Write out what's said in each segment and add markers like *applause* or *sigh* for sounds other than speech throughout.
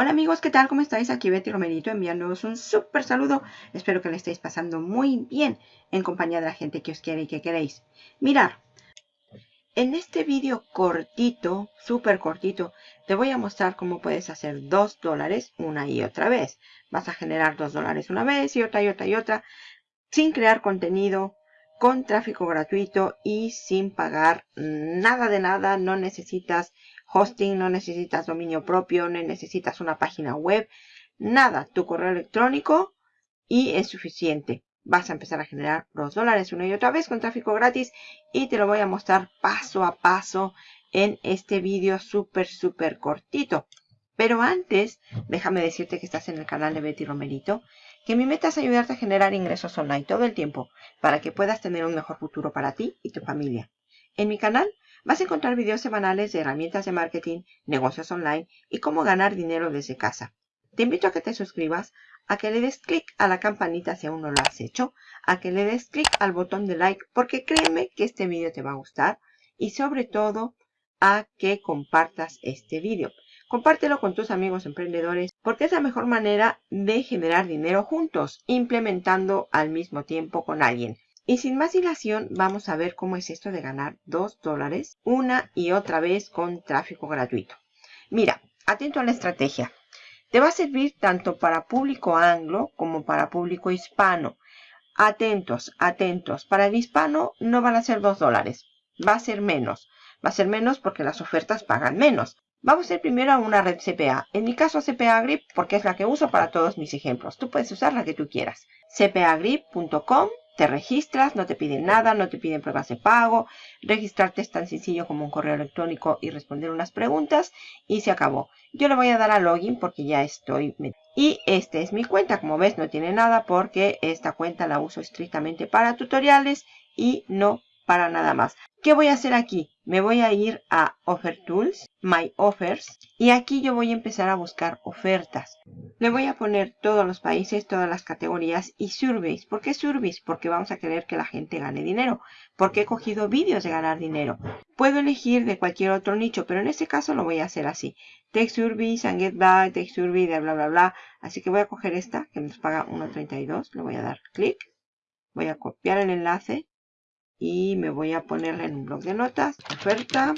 Hola amigos, ¿qué tal? ¿Cómo estáis? Aquí Betty Romerito enviándoos un súper saludo. Espero que le estéis pasando muy bien en compañía de la gente que os quiere y que queréis. Mirar, en este vídeo cortito, súper cortito, te voy a mostrar cómo puedes hacer 2 dólares una y otra vez. Vas a generar 2 dólares una vez y otra y otra y otra, sin crear contenido, con tráfico gratuito y sin pagar nada de nada. No necesitas hosting, no necesitas dominio propio, no necesitas una página web, nada. Tu correo electrónico y es suficiente. Vas a empezar a generar dos dólares una y otra vez con tráfico gratis y te lo voy a mostrar paso a paso en este vídeo súper, súper cortito. Pero antes, déjame decirte que estás en el canal de Betty Romerito, que mi meta es ayudarte a generar ingresos online todo el tiempo para que puedas tener un mejor futuro para ti y tu familia. En mi canal Vas a encontrar videos semanales de herramientas de marketing, negocios online y cómo ganar dinero desde casa. Te invito a que te suscribas, a que le des clic a la campanita si aún no lo has hecho, a que le des clic al botón de like porque créeme que este video te va a gustar y sobre todo a que compartas este video. Compártelo con tus amigos emprendedores porque es la mejor manera de generar dinero juntos, implementando al mismo tiempo con alguien. Y sin más dilación, vamos a ver cómo es esto de ganar 2 dólares una y otra vez con tráfico gratuito. Mira, atento a la estrategia. Te va a servir tanto para público anglo como para público hispano. Atentos, atentos. Para el hispano no van a ser 2 dólares. Va a ser menos. Va a ser menos porque las ofertas pagan menos. Vamos a ir primero a una red CPA. En mi caso CPA Grip porque es la que uso para todos mis ejemplos. Tú puedes usar la que tú quieras. cpagrip.com te registras, no te piden nada, no te piden pruebas de pago. Registrarte es tan sencillo como un correo electrónico y responder unas preguntas y se acabó. Yo le voy a dar a login porque ya estoy... Y esta es mi cuenta, como ves no tiene nada porque esta cuenta la uso estrictamente para tutoriales y no para nada más. ¿Qué voy a hacer aquí? Me voy a ir a Offer Tools, My Offers, y aquí yo voy a empezar a buscar ofertas. Le voy a poner todos los países, todas las categorías y surveys. ¿Por qué surveys? Porque vamos a querer que la gente gane dinero. Porque he cogido vídeos de ganar dinero. Puedo elegir de cualquier otro nicho, pero en este caso lo voy a hacer así. Take surveys and get back, take survey de bla bla bla. Así que voy a coger esta que nos paga 1.32. Le voy a dar clic. Voy a copiar el enlace y me voy a ponerla en un blog de notas, oferta,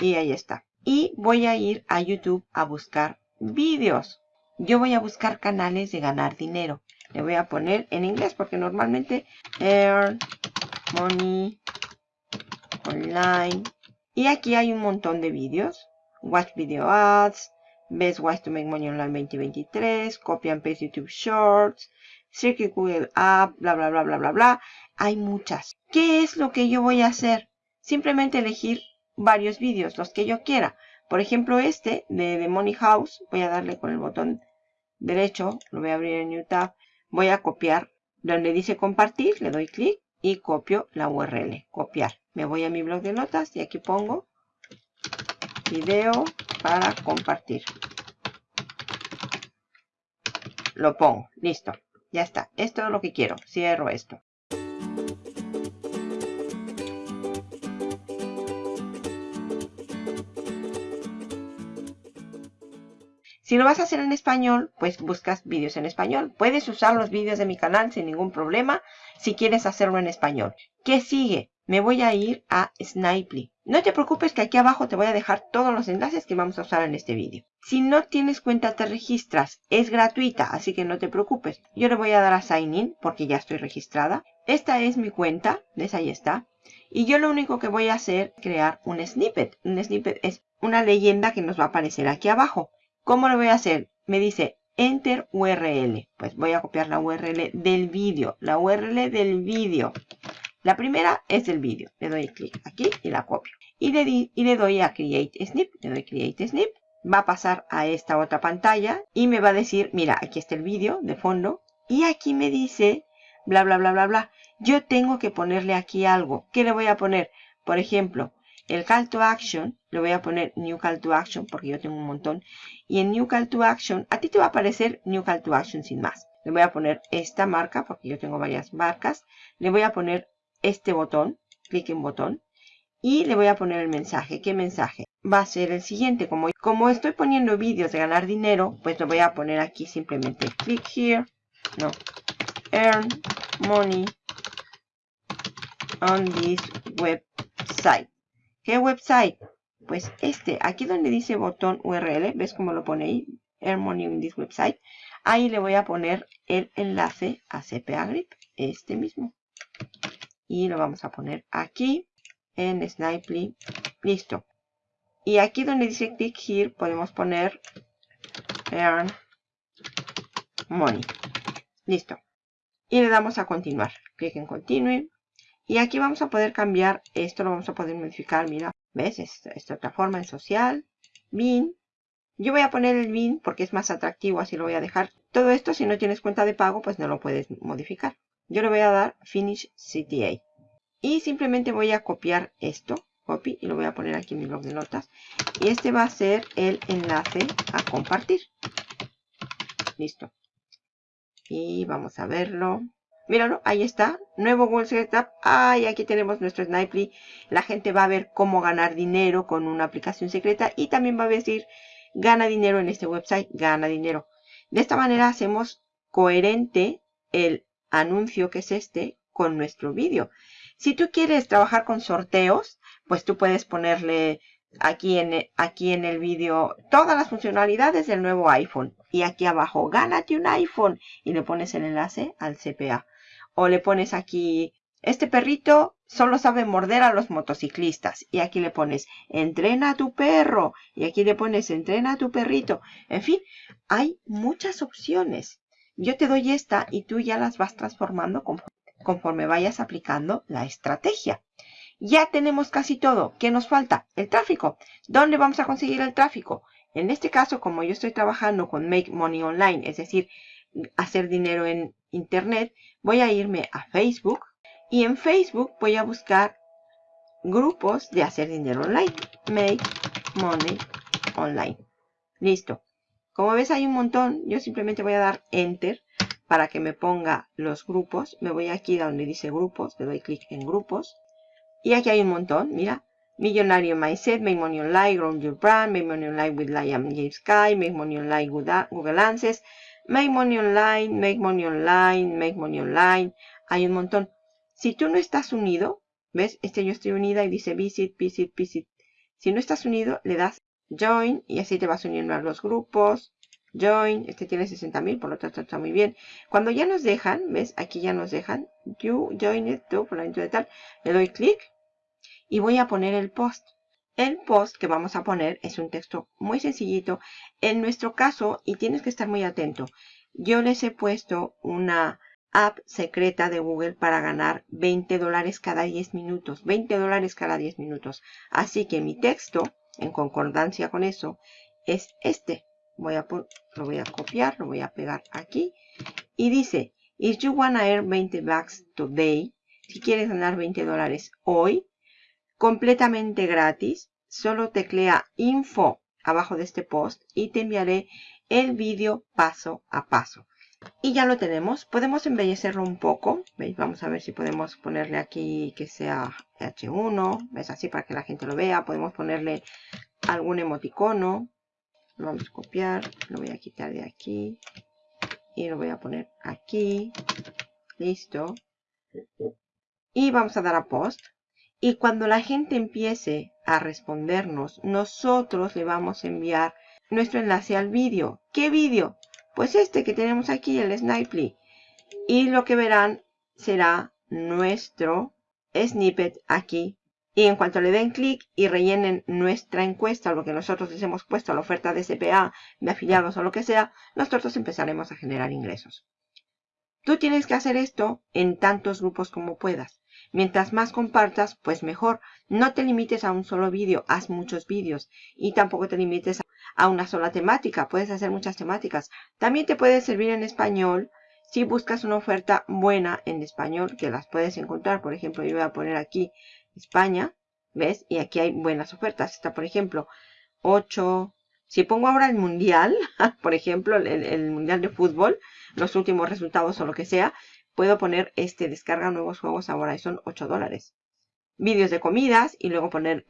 y ahí está. Y voy a ir a YouTube a buscar vídeos. Yo voy a buscar canales de ganar dinero. Le voy a poner en inglés porque normalmente Earn Money Online. Y aquí hay un montón de vídeos. Watch Video Ads, Best Ways to Make Money Online 2023, Copy and Paste YouTube Shorts, Circuit Google App, bla, bla, bla, bla, bla, bla. Hay muchas. ¿Qué es lo que yo voy a hacer? Simplemente elegir varios vídeos, los que yo quiera. Por ejemplo, este de The Money House. Voy a darle con el botón derecho. Lo voy a abrir en New Tab. Voy a copiar. Donde dice compartir, le doy clic y copio la URL. Copiar. Me voy a mi blog de notas y aquí pongo video para compartir. Lo pongo. Listo. Ya está. Esto es lo que quiero. Cierro esto. Si lo vas a hacer en español, pues buscas vídeos en español. Puedes usar los vídeos de mi canal sin ningún problema si quieres hacerlo en español. ¿Qué sigue? Me voy a ir a Snipely. No te preocupes que aquí abajo te voy a dejar todos los enlaces que vamos a usar en este vídeo. Si no tienes cuenta te registras. Es gratuita, así que no te preocupes. Yo le voy a dar a Sign In porque ya estoy registrada. Esta es mi cuenta. ¿Ves? Ahí está. Y yo lo único que voy a hacer es crear un snippet. Un snippet es una leyenda que nos va a aparecer aquí abajo. ¿Cómo lo voy a hacer? Me dice Enter URL. Pues voy a copiar la URL del vídeo. La URL del vídeo. La primera es el vídeo. Le doy clic aquí y la copio. Y le, doy a Create Snip. Le doy Create Snip. Va a pasar a esta otra pantalla y me va a decir, mira, aquí está el vídeo de fondo. Y aquí me dice, bla, bla, bla, bla, bla. Yo tengo que ponerle aquí algo. ¿Qué le voy a poner? Por ejemplo, el call to action, le voy a poner new call to action porque yo tengo un montón. Y en new call to action, a ti te va a aparecer new call to action sin más. Le voy a poner esta marca porque yo tengo varias marcas. Le voy a poner este botón, clic en botón. y le voy a poner el mensaje. ¿Qué mensaje? Va a ser el siguiente. Como, como estoy poniendo vídeos de ganar dinero, pues lo voy a poner aquí simplemente. Click here. No. Earn money on this website. ¿Qué website? Pues este, aquí donde dice botón URL, ¿ves cómo lo pone ahí? Earn money on this website. Ahí le voy a poner el enlace a CPA Grip, este mismo. Y lo vamos a poner aquí en Snipely. Listo. Y aquí donde dice click here podemos poner earn money. Listo. Y le damos a continuar. Clic en continue. Y aquí vamos a poder cambiar. Esto lo vamos a poder modificar. Mira, ¿ves? Esta, esta otra forma en social. Bin. Yo voy a poner el bin porque es más atractivo. Así lo voy a dejar. Todo esto si no tienes cuenta de pago pues no lo puedes modificar. Yo le voy a dar Finish CTA. Y simplemente voy a copiar esto. Copy. Y lo voy a poner aquí en mi blog de notas. Y este va a ser el enlace a compartir. Listo. Y vamos a verlo. Míralo, ahí está. Nuevo Google Setup. Ah, y aquí tenemos nuestro Snipely. La gente va a ver cómo ganar dinero con una aplicación secreta. Y también va a decir, gana dinero en este website. Gana dinero. De esta manera hacemos coherente el anuncio que es este con nuestro vídeo. Si tú quieres trabajar con sorteos, pues tú puedes ponerle aquí en, aquí en el vídeo todas las funcionalidades del nuevo iPhone. Y aquí abajo, gánate un iPhone. Y le pones el enlace al CPA. O le pones aquí, este perrito solo sabe morder a los motociclistas. Y aquí le pones, entrena a tu perro. Y aquí le pones, entrena a tu perrito. En fin, hay muchas opciones. Yo te doy esta y tú ya las vas transformando conforme vayas aplicando la estrategia. Ya tenemos casi todo. ¿Qué nos falta? El tráfico. ¿Dónde vamos a conseguir el tráfico? En este caso, como yo estoy trabajando con Make Money Online, es decir, hacer dinero en Internet, voy a irme a Facebook y en Facebook voy a buscar grupos de hacer dinero online. Make Money Online. Listo. Como ves hay un montón, yo simplemente voy a dar Enter para que me ponga los grupos. Me voy aquí donde dice grupos, le doy clic en grupos. Y aquí hay un montón, mira. Millonario Mindset, Make Money Online, Grow Your Brand, Make Money Online with Liam James Sky, Make Money Online with Google Answers, Make Money Online, Make Money Online, Make Money Online. Hay un montón. Si tú no estás unido, ¿ves? Este yo estoy unida y dice Visit, Visit, Visit. Si no estás unido, le das Join y así te vas uniendo a los grupos. Join, este tiene 60.000, por lo tanto está muy bien. Cuando ya nos dejan, ¿ves? Aquí ya nos dejan. You join it to, por de tal. Le doy clic y voy a poner el post. El post que vamos a poner es un texto muy sencillito. En nuestro caso, y tienes que estar muy atento, yo les he puesto una app secreta de Google para ganar 20 dólares cada 10 minutos. 20 dólares cada 10 minutos. Así que mi texto, en concordancia con eso, es este voy a lo voy a copiar, lo voy a pegar aquí. Y dice, if you wanna earn 20 bucks today, si quieres ganar 20 dólares hoy, completamente gratis, solo teclea info abajo de este post y te enviaré el vídeo paso a paso. Y ya lo tenemos. Podemos embellecerlo un poco. ¿Veis? Vamos a ver si podemos ponerle aquí que sea H1. ¿Ves? Así para que la gente lo vea. Podemos ponerle algún emoticono. Lo vamos a copiar, lo voy a quitar de aquí y lo voy a poner aquí. Listo. Y vamos a dar a post. Y cuando la gente empiece a respondernos, nosotros le vamos a enviar nuestro enlace al vídeo. ¿Qué vídeo? Pues este que tenemos aquí, el Snipely. Y lo que verán será nuestro snippet aquí y en cuanto le den clic y rellenen nuestra encuesta, lo que nosotros les hemos puesto la oferta de CPA, de afiliados o lo que sea, nosotros empezaremos a generar ingresos. Tú tienes que hacer esto en tantos grupos como puedas. Mientras más compartas, pues mejor. No te limites a un solo vídeo, haz muchos vídeos. Y tampoco te limites a una sola temática, puedes hacer muchas temáticas. También te puede servir en español si buscas una oferta buena en español, que las puedes encontrar. Por ejemplo, yo voy a poner aquí España, ¿ves? Y aquí hay buenas ofertas. Está, por ejemplo, 8. Si pongo ahora el mundial, *laughs* por ejemplo, el, mundial de fútbol, los últimos resultados o lo que sea, puedo poner este descarga nuevos juegos ahora y son 8 dólares. vídeos de comidas y luego poner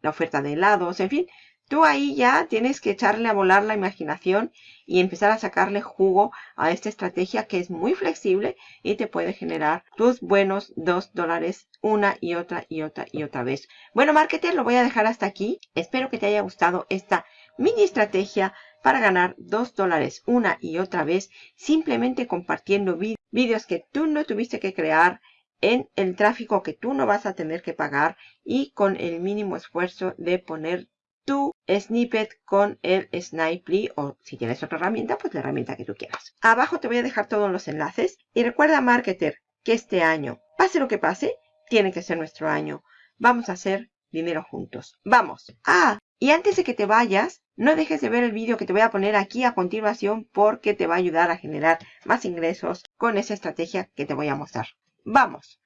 la oferta de helados, en fin. Tú ahí ya tienes que echarle a volar la imaginación y empezar a sacarle jugo a esta estrategia que es muy flexible y te puede generar tus buenos 2 dólares una y otra y otra y otra vez. Bueno, marketer, lo voy a dejar hasta aquí. Espero que te haya gustado esta mini estrategia para ganar 2 dólares una y otra vez simplemente compartiendo vídeos que tú no tuviste que crear en el tráfico que tú no vas a tener que pagar y con el mínimo esfuerzo de poner tu snippet con el Snipely o si tienes otra herramienta, pues la herramienta que tú quieras. Abajo te voy a dejar todos los enlaces y recuerda, marketer, que este año, pase lo que pase, tiene que ser nuestro año. Vamos a hacer dinero juntos. ¡Vamos! Ah, y antes de que te vayas, no dejes de ver el vídeo que te voy a poner aquí a continuación porque te va a ayudar a generar más ingresos con esa estrategia que te voy a mostrar. ¡Vamos!